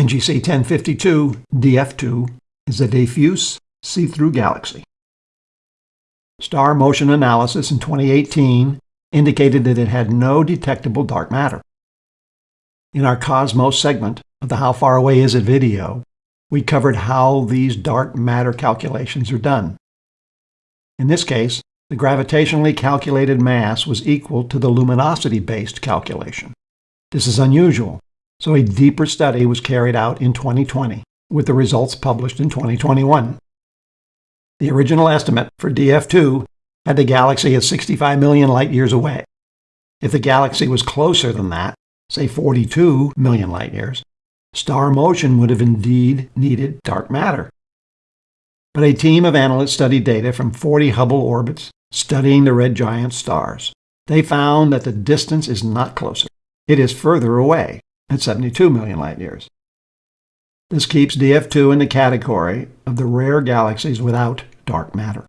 NGC 1052 DF2 is a diffuse see-through galaxy. Star motion analysis in 2018 indicated that it had no detectable dark matter. In our Cosmos segment of the How Far Away Is It video, we covered how these dark matter calculations are done. In this case, the gravitationally calculated mass was equal to the luminosity-based calculation. This is unusual, so a deeper study was carried out in 2020, with the results published in 2021. The original estimate for DF2 had the galaxy at 65 million light-years away. If the galaxy was closer than that, say 42 million light-years, star motion would have indeed needed dark matter. But a team of analysts studied data from 40 Hubble orbits studying the red giant stars. They found that the distance is not closer. It is further away at 72 million light-years. This keeps DF2 in the category of the rare galaxies without dark matter.